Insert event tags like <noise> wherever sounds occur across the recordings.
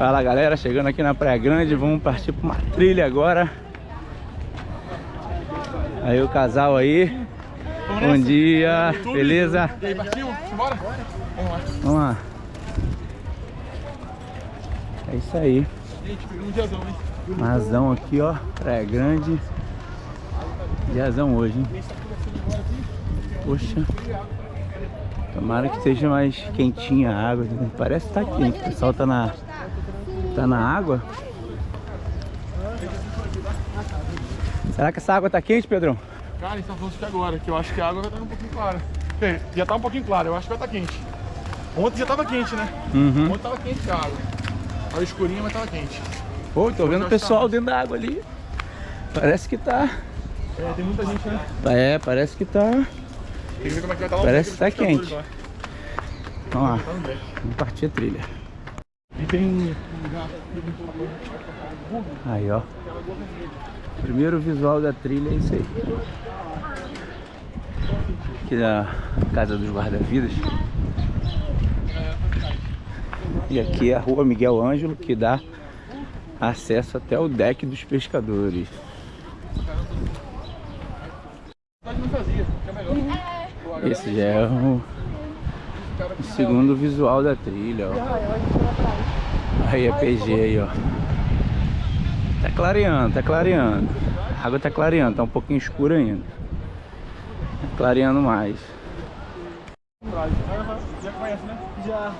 Fala galera, chegando aqui na Praia Grande, vamos partir para uma trilha agora. Aí o casal aí. Bom dia, beleza? E aí, partiu? Bora? Vamos lá. Vamos lá. É isso aí. Gente, pegamos um diazão, hein? Mazão aqui, ó. Praia Grande. Diazão hoje, hein? Poxa. Tomara que seja mais quentinha a água. Parece que tá quente. O pessoal tá na, tá na água. Será que essa água tá quente, Pedrão? Cara, estão falando isso aqui agora, que eu acho que a água vai estar um pouquinho clara. Bem, já tá um pouquinho clara, eu acho que vai estar quente. Ontem já tava quente, né? Uhum. Ontem tava quente a água. Tava escurinha, mas tava quente. Pô, tô vendo o pessoal dentro da água ali. Parece que tá. É, tem muita gente, né? É, parece que tá. Tem que ver como é que vai estar lá o Parece que tá quente. lá. Vamos lá. Tá. Vamos partir a trilha. E tem Aí, ó. Primeiro visual da trilha é isso aí. Aqui na casa dos guarda-vidas. E aqui é a rua Miguel Ângelo, que dá acesso até o deck dos pescadores. Esse já é o, o segundo visual da trilha, ó. Aí é PG aí, ó. Tá clareando, tá clareando. A água tá clareando, tá um pouquinho escura ainda. Tá clareando mais. Já conhece, né? Já.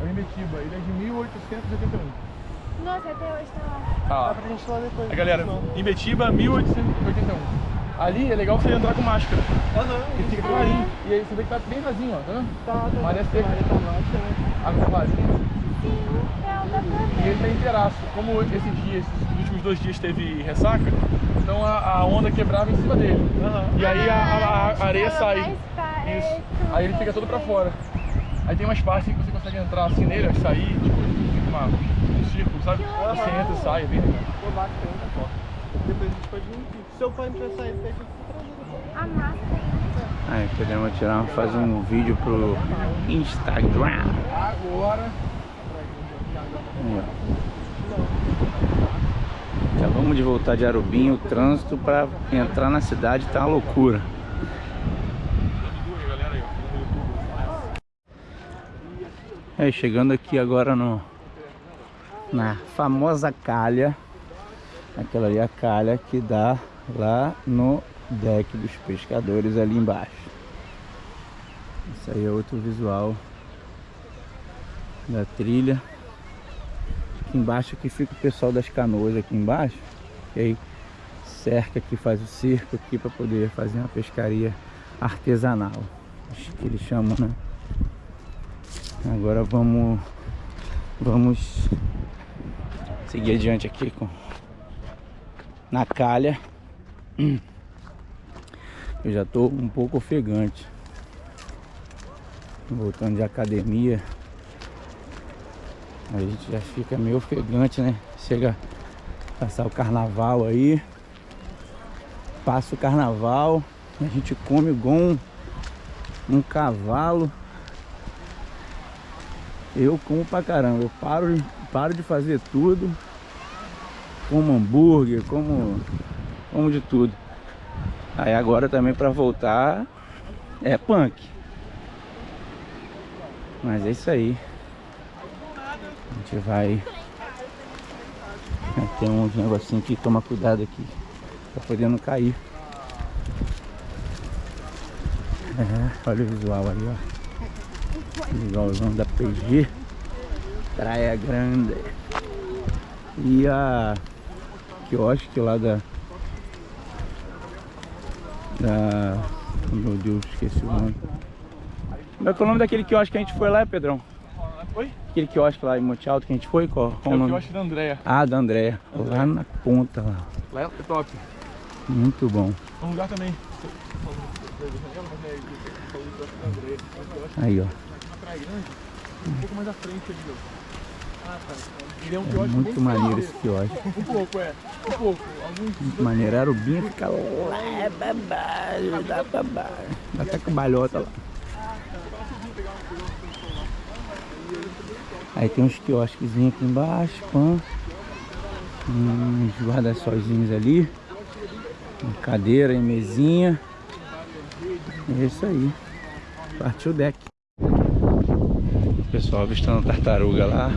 É ele é de 1881. Nossa, até hoje tá lá. Tá lá. pra gente falar depois. A galera, Imetiba, 1881. Ali é legal você entrar com máscara. Aham. Ele fica clarinho. E aí você vê que tá bem rasinho, ó, tá vendo? Tá, tá. Maré seca. Maré tá baixa, né? Água tá é, E ele tá inteiraço. Como esses dias, esses últimos dois dias teve ressaca, então a, a onda quebrava em cima dele. E aí a, a- a areia Ficava sai. é, Isso. Aí ele fica todo pra fora. Aí tem umas partes que você consegue entrar assim nele, sair, tipo, fica uma, um círculo, sabe? Você entra e sai, é bem legal. Pô, bacana. Depois a gente pode ir. Se eu pai pra sair, pede A máscara. Aí podemos tirar, fazer um vídeo pro Instagram. Agora. Aí, ó. Acabamos de voltar de Arubim, o trânsito para entrar na cidade tá uma loucura. É, chegando aqui agora no na famosa calha, aquela ali a calha que dá lá no deck dos pescadores ali embaixo. Isso aí é outro visual da trilha. Aqui embaixo aqui fica o pessoal das canoas aqui embaixo. E aí cerca aqui, faz o cerco aqui para poder fazer uma pescaria artesanal. Acho que eles chamam, né? Agora vamos vamos seguir adiante aqui com na calha. Eu já tô um pouco ofegante. Voltando de academia. A gente já fica meio ofegante, né? Chega a passar o carnaval aí. Passa o carnaval. A gente come igual um, um cavalo. Eu como pra caramba. Eu paro, paro de fazer tudo. Como hambúrguer, como, como de tudo. Aí agora também pra voltar é punk. Mas é isso aí. Gente vai. Tem uns negocinhos que toma cuidado aqui. Pra poder não cair. É, olha o visual aí, ó. Visualzão da PG. Praia Grande. E a quiosque lá da. Da. Meu Deus, esqueci o nome. É que é o nome daquele quiosque que a gente foi lá, Pedrão? Oi? Aquele quiosque lá em Monte Alto que a gente foi? Qual, qual É o nome? acho da Andréia. Ah, da Andréia. Lá na ponta lá. Lá é top. Muito bom. Um lugar também. Aí, ó. Um pouco mais à frente ali, ó. Ah, tá. Ele é um É quiosque muito maneiro esse quiosque. Um pouco, é. Um pouco. Alguns Muito maneiro. Arubinha fica lá baixo, dá baixo. Dá até cambalhota lá. Aí tem uns quiosquezinhos aqui embaixo, pã. Uns guarda-solzinhos ali. Cadeira e mesinha. É isso aí. Partiu o deck. Pessoal avistando tartaruga lá.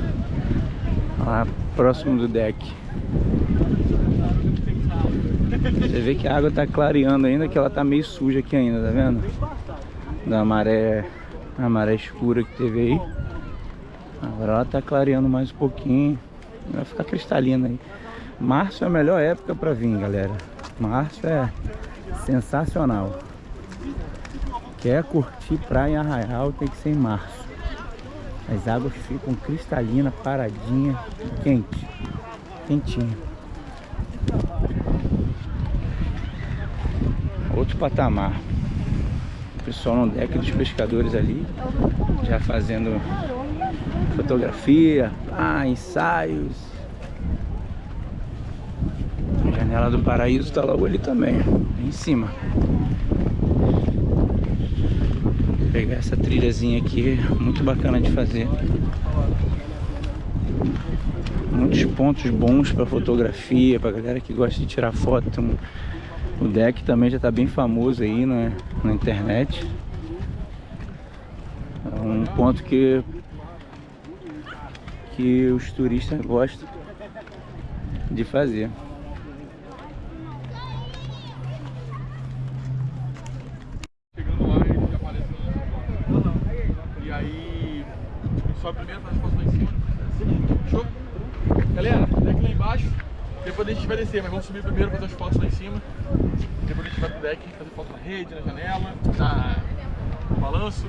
Lá próximo do deck. Você vê que a água tá clareando ainda, que ela tá meio suja aqui ainda, tá vendo? Da maré, a maré escura que teve aí. Agora ela tá clareando mais um pouquinho. Vai ficar cristalina aí. Março é a melhor época pra vir, galera. Março é sensacional. Quer curtir praia em Arraial, tem que ser em março. As águas ficam cristalinas, paradinha, quente, quentinho. Outro patamar. O pessoal no deck dos pescadores ali, já fazendo fotografia, ah, ensaios. A janela do paraíso está logo ali também, em cima. Vou pegar essa trilhazinha aqui, muito bacana de fazer. Muitos pontos bons para fotografia, para galera que gosta de tirar foto. O deck também já está bem famoso aí né, na internet. É um ponto que que os turistas gostam de fazer. Chegando lá, ele já apareceu E aí, sobe primeiro, faz foto lá em cima. Show? Galera, deck lá embaixo. Depois a gente vai descer, mas vamos subir primeiro, fazer as fotos lá em cima. Depois a gente vai pro deck, fazer foto na rede, na janela, na... no balanço.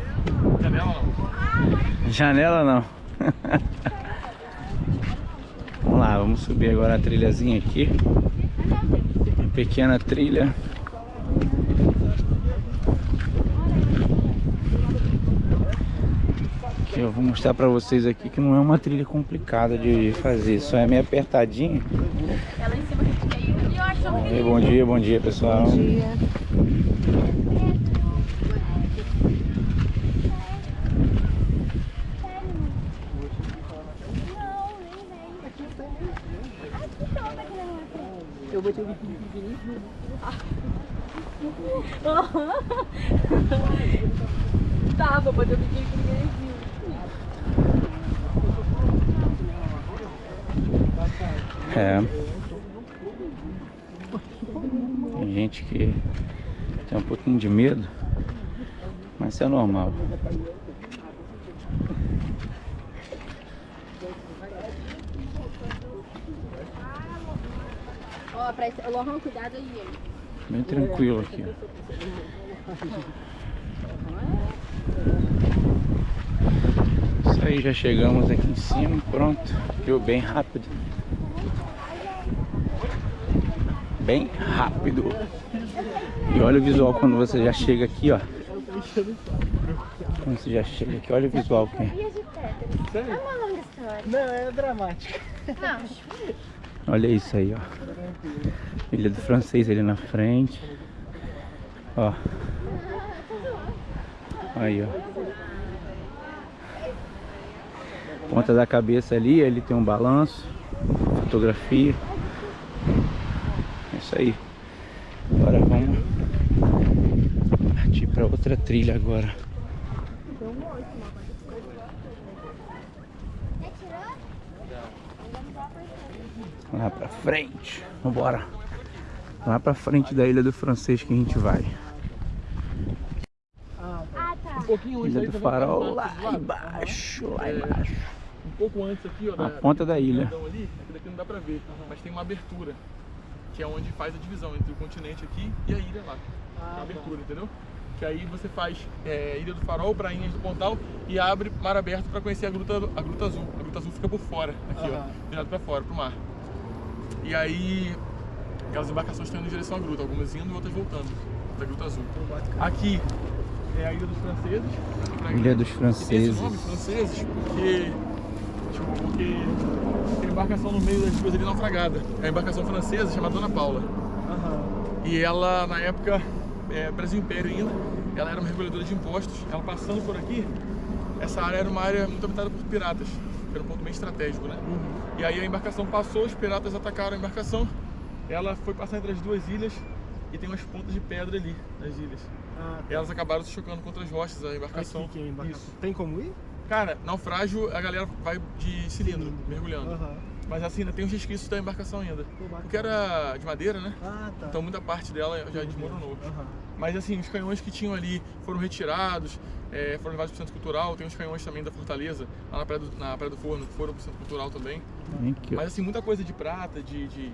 Janela não. Janela não. <laughs> Vamos lá, vamos subir agora a trilhazinha aqui. Uma pequena trilha. Que eu vou mostrar pra vocês aqui que não é uma trilha complicada de fazer, só é meio apertadinho. Bom dia, bom dia pessoal. Bom dia. botei o biquíni pequenininho. <laughs> tá, vou botar o biquíni pequenininho. É. Tem gente que tem um pouquinho de medo, mas isso é normal. Ó, pra esse, Lohan, cuidado aí. Bem tranquilo aqui, Isso aí, já chegamos aqui em cima, pronto. Deu bem rápido. Bem rápido. E olha o visual quando você já chega aqui, ó. Quando você já chega aqui, olha o visual aqui. Sério? É uma longa história. Não, é dramático. Não. Olha isso aí, ó. Ilha do Francês ali na frente. Ó. Aí, ó. Ponta da cabeça ali, ali tem um balanço. Fotografia. É isso aí. Agora vamos partir para outra trilha agora. Lá pra frente. Vambora. Lá pra frente da Ilha do Francês que a gente vai. Ah, tá. Um pouquinho Ilha do Farol lá embaixo, lá é, embaixo. Um pouco antes aqui, ó. Na ponta da ilha. Ali, aqui daqui não dá pra ver, mas tem uma abertura. Que é onde faz a divisão entre o continente aqui e a ilha lá. Ah, uma abertura, entendeu? Que aí você faz é, Ilha do Farol, Prainhas do Pontal e abre mar aberto para conhecer a gruta, a gruta Azul. A Gruta Azul fica por fora, aqui, ó, virado para fora, pro mar. E aí, aquelas embarcações estão indo em direção à gruta, algumas indo e outras voltando da Gruta Azul. Aqui é a Ilha dos Franceses. Ilha dos Franceses. Esse nome, franceses, porque, tipo, porque tem embarcação no meio das duas ali naufragada. É a embarcação francesa chamada Dona Paula. Uhum. E ela, na época, é, Brasil Império ainda, ela era uma reguladora de impostos. Ela passando por aqui, essa área era uma área muito habitada por piratas. era um ponto bem estratégico, né? Uhum. E aí a embarcação passou, os piratas atacaram a embarcação, ela foi passar entre as duas ilhas e tem umas pontas de pedra ali nas ilhas. Ah, tá. E elas acabaram se chocando contra as rochas, a embarcação. Aqui que é a embarcação. Isso. Tem como ir? Cara, naufrágio a galera vai de cilindro, Cilindro. mergulhando. Aham. Mas assim, ainda tem os resquícios da embarcação ainda. Pô. Porque era de madeira, né? Ah, tá. Então muita parte dela já desmoronou. Aham. Mas assim, os canhões que tinham ali foram retirados, é, foram levados para o Centro Cultural. Tem os canhões também da Fortaleza, lá na Praia do, na Praia do Forno, que foram para o Centro Cultural também. Ó. Mas assim, muita coisa de prata, de, de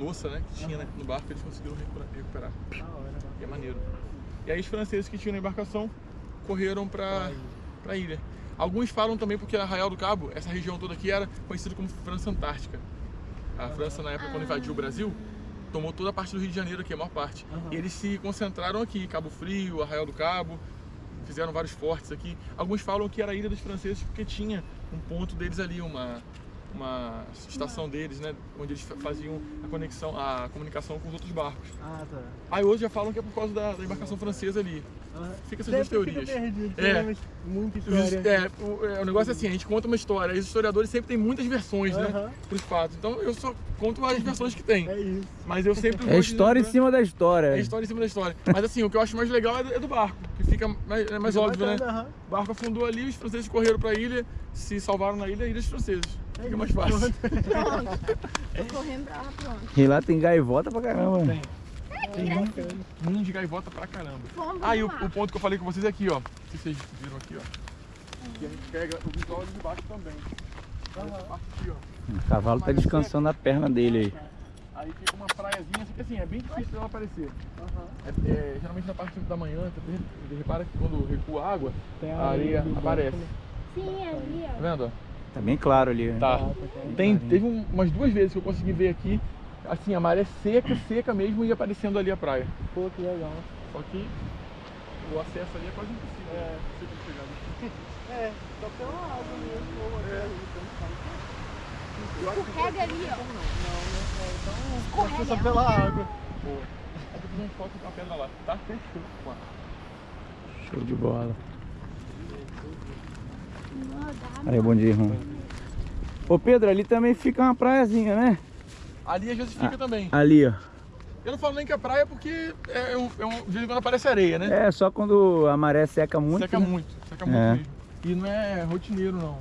louça, né, que tinha né, no barco, eles conseguiram recupera- recuperar. E é maneiro. E aí os franceses que tinham na embarcação correram para a ilha. Alguns falam também porque Arraial do Cabo, essa região toda aqui era conhecida como França Antártica. A França, na época, quando invadiu o Brasil, tomou toda a parte do Rio de Janeiro aqui, a maior parte. E eles se concentraram aqui, Cabo Frio, Arraial do Cabo, fizeram vários fortes aqui. Alguns falam que era a ilha dos franceses porque tinha um ponto deles ali, uma, uma estação deles, né? Onde eles fa- faziam a conexão, a comunicação com os outros barcos. Ah, tá. Aí hoje já falam que é por causa da, da embarcação francesa ali. Fica essas duas teorias. Fica perdido, É. tem muita Os- história. É, o, é, o negócio é assim, a gente conta uma história, e os historiadores sempre têm muitas versões, né? Aham. Pros fatos. Então eu só conto as versões que tem. É isso. Mas eu sempre É história em cima da né? história. É história em cima da história. Mas assim, o que eu acho mais legal é do, é do barco, que fica mais, é mais Fica óbvio, né? bacana, aham. O barco afundou ali, os franceses correram pra ilha, se salvaram na ilha, ilha dos franceses. É Fica mais fácil. <laughs> Pronto. Tô correndo pra lá, pronto. E lá tem gaivota pra caramba. Tem. Tem bacana. Ninho de gaivota pra caramba. Fomos Ah, e o, o ponto que eu falei com vocês é aqui, ó. Se vocês viram aqui, ó. E a gente pega o visual ali de baixo também. Parte aqui, ó. O cavalo tá descansando a perna dele aí. Aí fica uma praiazinha, só que assim, é bem difícil dela aparecer. Aham. É, é, geralmente na parte da manhã, você repara que quando recua a água, Tem a areia aparece. Sim, ali, Tá ó. vendo? ó? Tá bem claro ali. né? Tá. tá Tem, teve um- umas duas vezes que eu consegui ver aqui, assim, a maré seca, seca mesmo e aparecendo ali a praia. Pô, que legal. Só que o acesso ali é quase impossível. É, não sei como chegar ali. <laughs> É, só pela água mesmo. ou ali, então faz. Escorrega ali, ó. Não, né? É, então, Escorrega. só pela água. Boa. Aí depois a gente coloca uma pedra lá, tá? Fechou. Show de bola. Não Aí, bom dia, irmão. Ô Pedro, ali também fica uma praiazinha, né? Ali às vezes fica também. Ali, ó. Eu não falo nem que é praia porque é um, é um, de vez em quando aparece areia, né? É, só quando a maré seca muito. seca né? muito, seca muito É. mesmo. E não é rotineiro não.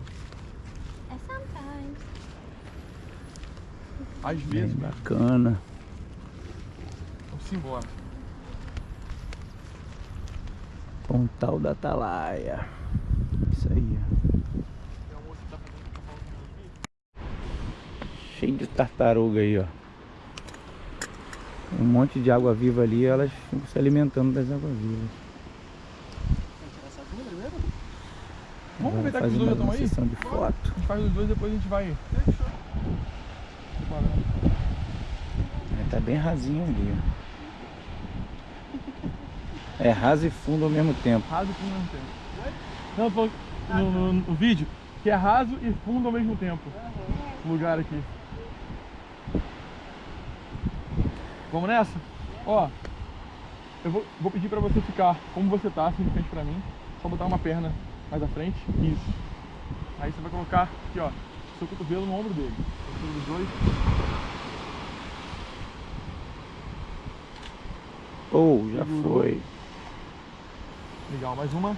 É sometimes. Às Bem vezes, bacana. vamos embora. Pontal da Atalaia. Isso aí, ó. Tem uma moça que tá fazendo tá falando aqui. Cheio de tartaruga aí, ó. Um monte de água viva ali, elas ficam se alimentando das águas vivas. Vamos aproveitar que os dois já estão aí? sessão de foto. A gente faz os dois depois a gente vai. É, Tá bem rasinho ali, ó. É raso e fundo ao mesmo tempo. Raso e fundo ao mesmo tempo. Não, no, no- no vídeo que é raso e fundo ao mesmo tempo. O lugar aqui. Vamos nessa? Ó, eu vou, vou pedir pra você ficar como você tá, assim, de frente pra mim. Só botar uma perna mais à frente. Isso. Aí você vai colocar aqui, ó, seu cotovelo no ombro dele. Cotovelo dos dois. Ou, já Segurou. foi. Legal, mais uma.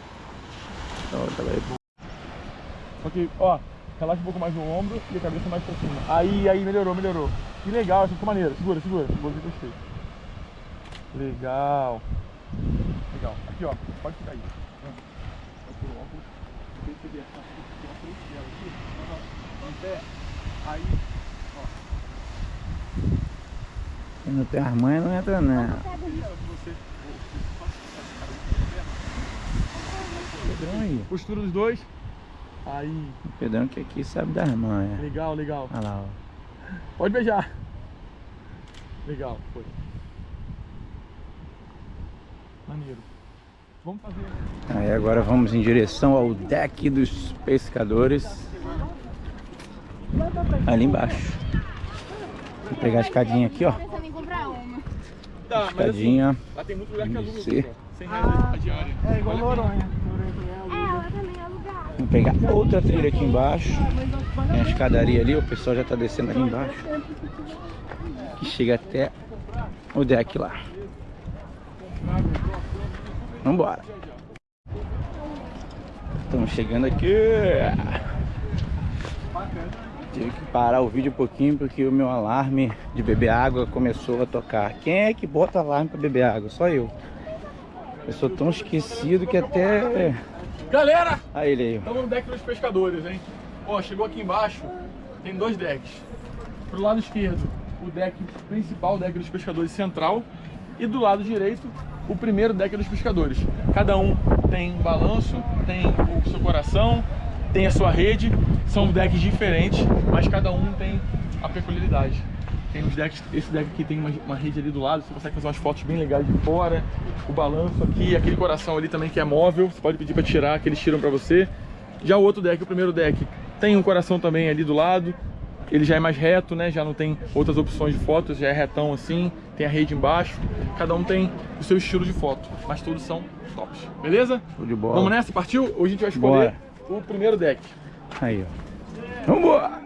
Outra vai. Só que, ó, relaxa um pouco mais no ombro e a cabeça mais pra cima. Aí, aí, melhorou, melhorou. Que legal, essa ficou maneira. Segura, segura. Segura que gostei. Legal. Legal. Aqui, ó. Pode ficar aí. Vai óculos. Perceber essa aqui. Aí, Quem não tem as manhas não entra não. Ó. você. Pedrão aí. Postura dos dois. Aí. O Pedrão que aqui sabe das manhas. Legal, legal. Olha lá, ó. Pode beijar. Legal, foi. Maneiro. Vamos fazer. Aí agora vamos em direção ao deck dos pescadores. Ali embaixo. Vou pegar a escadinha aqui, ó. Tá, assim, Escadinha. lá tem muito lugar que aluga, Sim. pessoal. 100 reais a diária. É igual. Noronha. Noronha também é É, aluga. ela também é alugada. Vamos pegar outra trilha aqui embaixo. Tem a escadaria ali, o pessoal já tá descendo ali embaixo. Que chega até o deck lá. Vambora. Estamos chegando aqui. Tive que parar o vídeo um pouquinho porque o meu alarme de beber água começou a tocar. Quem é que bota alarme para beber água? Só eu. Eu sou tão esquecido que até... Galera! Aí ele aí. Estamos no deck dos pescadores, hein? Ó, chegou aqui embaixo, tem dois decks. Pro lado esquerdo, o deck principal, o deck dos pescadores central. E do lado direito, o primeiro deck dos pescadores. Cada um tem um balanço, tem o seu coração, tem a sua rede. São decks diferentes, mas cada um tem a peculiaridade. Tem os decks, esse deck aqui tem uma, uma, rede ali do lado, você consegue fazer umas fotos bem legais de fora. O balanço aqui, aquele coração ali também que é móvel, você pode pedir para tirar, que eles tiram para você. Já o outro deck, o primeiro deck, tem um coração também ali do lado. Ele já é mais reto, né? Já não tem outras opções de fotos, já é retão assim. Tem a rede embaixo. Cada um tem o seu estilo de foto, mas todos são tops. Beleza? Show de bola. Vamos nessa? Partiu? Hoje a gente vai escolher Bora. o primeiro deck. Aí, ó. Vambora!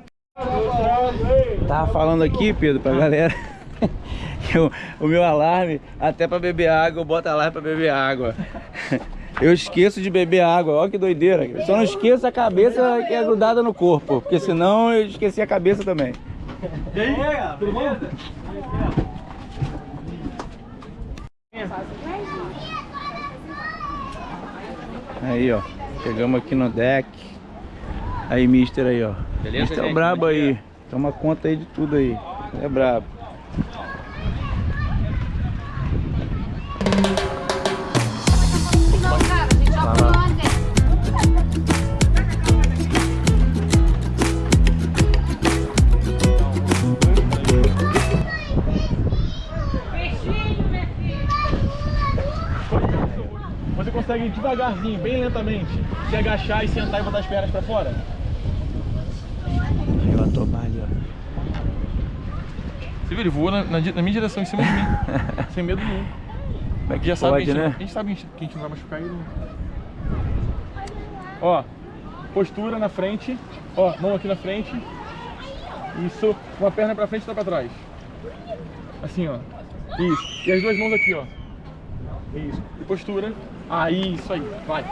Tava falando aqui, Pedro, pra galera <laughs> que o, o meu alarme, até pra beber água, eu boto alarme pra beber água. Eu esqueço de beber água, olha que doideira. Eu só não esqueço a cabeça que é grudada no corpo, porque senão eu esqueci a cabeça também. E aí, tudo bom? Aí, ó. Chegamos aqui no deck. Aí, mister aí, ó. Beleza, mister é gente? brabo é aí. Toma conta aí de tudo aí. É brabo. Você consegue devagarzinho, bem lentamente, se agachar e sentar e botar as pernas pra fora? Aí, ó, tomar ali, ó. Você viu, ele voou na, na na minha direção, em cima de mim. <laughs> sem medo nenhum. Como é que Já sabe pode, que a gente, né? a gente sabe que a gente não vai machucar ele. Ó, postura na frente. Ó, mão aqui na frente. Isso, uma perna pra frente e outra pra trás. Assim, ó. Isso. E as duas mãos aqui, ó. Isso. E postura. Aí, isso aí. Vai.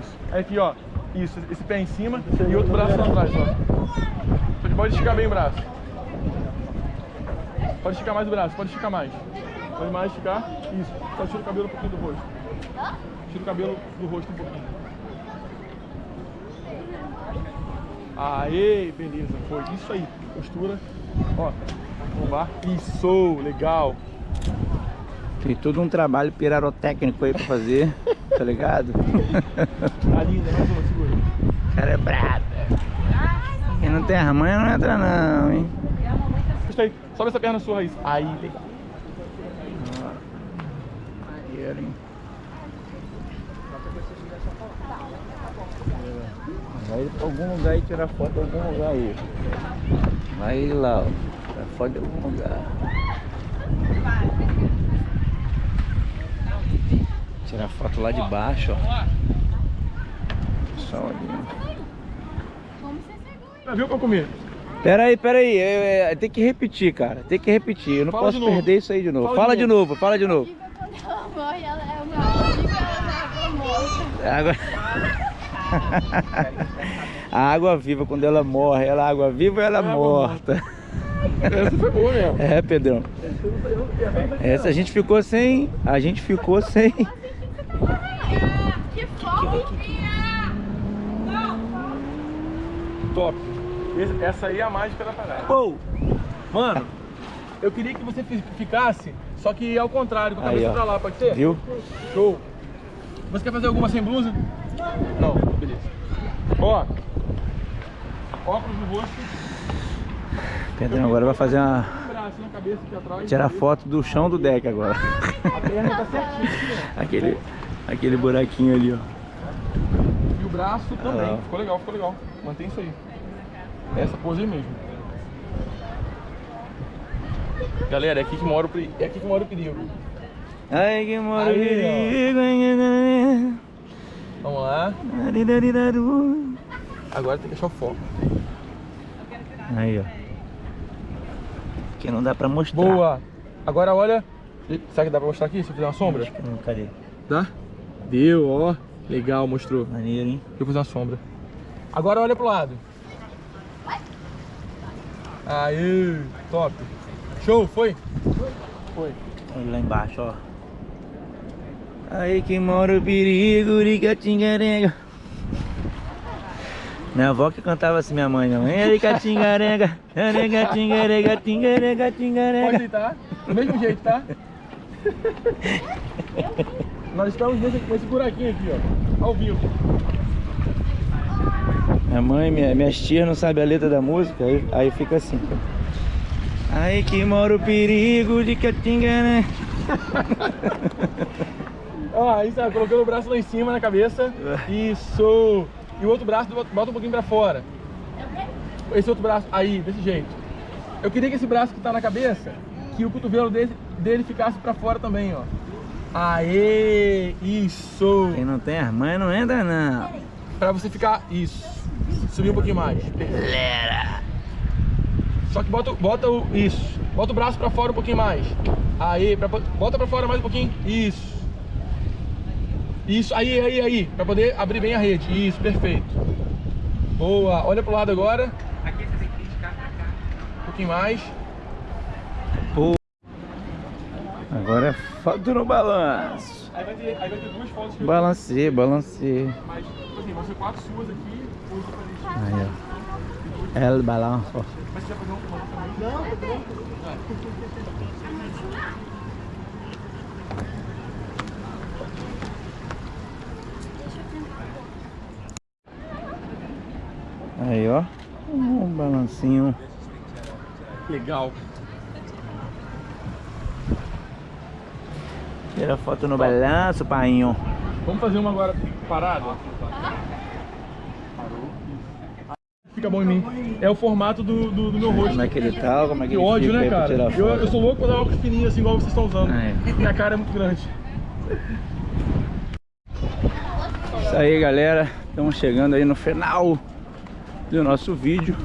Isso. Aí aqui, ó. Isso. Esse pé em cima e outro braço lá atrás, ó. Pode esticar bem o braço. Pode esticar mais o braço, pode esticar mais. Pode mais esticar. Isso. Só tira o cabelo um pouquinho do rosto. Tira o cabelo do rosto um pouquinho. Aê, beleza. Foi. Isso aí. Postura. Ó. Lombar. Isso, legal. Tem todo um trabalho pirarotécnico aí pra fazer, tá ligado? <laughs> Tá linda, mais uma, segura. O cara é brabo. Quem não tem as manhas não entra não, hein? Gostei. Sobe essa perna sua, Raíssa. Aí, legal. Maneiro, hein? Vai pra algum lugar e tirar foto de algum lugar aí. Vai lá, ó. Tirar foto de algum lugar. Tirar foto lá de baixo, ó. Só ali. Já viu pra comer? Pera aí, pera aí. É, é, tem que repetir, cara. Tem que repetir. Eu não Fala posso de novo. perder isso aí de novo. Fala Fala, de de novo, fala de novo. Viva quando ela morre, ela uma viva, ela morta. Água... A água viva, quando ela morre, ela é água viva ou ela é morta? Essa foi boa mesmo. É, Pedrão. Essa a gente ficou sem. A gente ficou sem. Que fogo! Top. Essa aí é a mágica da parada. Pou! Mano, eu queria que você fi- ficasse, só que ao contrário, com a Aí, cabeça ó. pra lá, pode ser? Viu? Show. Você quer fazer alguma sem blusa? Não, beleza. Ó, óculos no rosto, Pedrão agora vai fazer uma. um atrás. Tirar foto do chão do deck agora. A perna tá certinha <laughs> aqui, Aquele, aquele buraquinho ali, ó. ó. E o braço também. Ah. Ficou legal, ficou legal. Mantém isso aí. Essa pose aí mesmo. Galera, é aqui que mora o, peri- é aqui que mora o perigo. Ai que moro Aí, perigo. Vamos lá. Agora tem que achar o foco. Aí, ó. Que não dá pra mostrar. Boa. Agora olha. Será que dá pra mostrar aqui se eu fizer uma sombra? Acho que não, cadê? Dá? Deu, ó. Legal, mostrou. Maneiro, hein? Deixa eu fazer uma sombra. Agora olha pro lado. Aí, top. Show, foi? Foi. Olha lá embaixo, ó. Aí que mora o perigo, ricatingarenga. Minha avó que cantava assim, minha mãe, não. Ricatingarenga, arenga, tingarega, tingarega, Pode tingarega. deitar. Do mesmo jeito, tá? <laughs> Nós estamos nesse, nesse buraquinho aqui, ó. Ao vivo. Minha mãe, minha, minhas tias não sabem a letra da música, aí, aí fica assim. Aí que mora o perigo de Catingaré. <laughs> Ó, aí tá, colocando o braço lá em cima na cabeça. Isso. E o outro braço bota bota um pouquinho pra fora. Esse outro braço, aí, desse jeito. Eu queria que esse braço que tá na cabeça, que o cotovelo dele, dele ficasse pra fora também, ó. Aê, isso. Quem não tem as mães não entra não. Pra você ficar, isso. Subir um pouquinho mais. Só que bota, bota o, isso. Bota o braço pra fora um pouquinho mais. Aí, pra, bota pra fora mais um pouquinho. Isso. Isso, aí, aí, aí. Pra poder abrir bem a rede. Isso, perfeito. Boa. Olha pro lado agora. Aqui você tem que esticar pra cá. Um pouquinho mais. Agora é foto no balanço. Aí vai ter, aí vai ter duas fotos que eu Balancei, balancei. Mas, tipo assim, vão ser quatro suas aqui. Aí, ó. El balanço. Aí, ó. Um balancinho. Legal. Tira foto no balanço, painho. Vamos fazer uma agora parada? Fica bom em mim. É o formato do, do, do meu rosto. Como é que ele tá? Como é que Que ele ódio, né, cara? Eu, eu sou louco pra dar óculos fininho assim, igual vocês estão usando. Ah, é. Minha cara é muito grande. Isso aí, galera. Estamos chegando aí no final do nosso vídeo.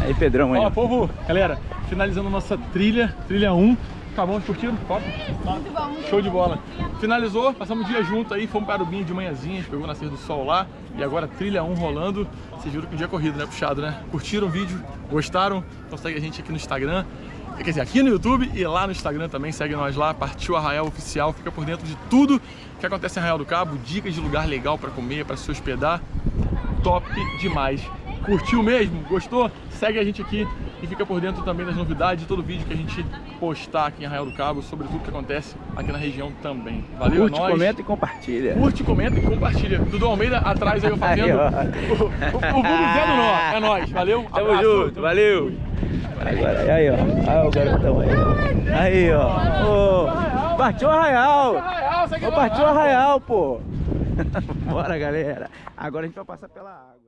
Aí, Pedrão, aí. Ó, povo, galera, finalizando nossa trilha, trilha 1. Acabamos curtindo? Top? Muito bom, muito Show de bola. Finalizou, passamos o dia junto aí, fomos para o Binho de manhãzinha, pegou o nascer do sol lá. E agora trilha 1 rolando. Vocês viram que o dia é corrido, né? Puxado, né? Curtiram o vídeo? Gostaram? Então segue a gente aqui no Instagram. Quer dizer, aqui no YouTube e lá no Instagram também. Segue nós lá, Partiu Arraial Oficial. Fica por dentro de tudo que acontece em Arraial do Cabo. Dicas de lugar legal para comer, para se hospedar. Top demais. Curtiu mesmo? Gostou? Segue a gente aqui e fica por dentro também das novidades de todo vídeo que a gente postar aqui em Arraial do Cabo, sobre tudo que acontece aqui na região também. Valeu, Curte, nóis. comenta e compartilha. Curte, comenta e compartilha. Dudu Almeida atrás aí eu fazendo. O, vulgo Zé do Nó. É nóis. Valeu. Tamo abraço. junto, valeu. Agora, aí, ó. Aí, o garotão aí. ó. Aí, ó. Ô, partiu Arraial. Partiu. Arraial, pô. <laughs> Bora, galera. Agora a gente vai passar pela água.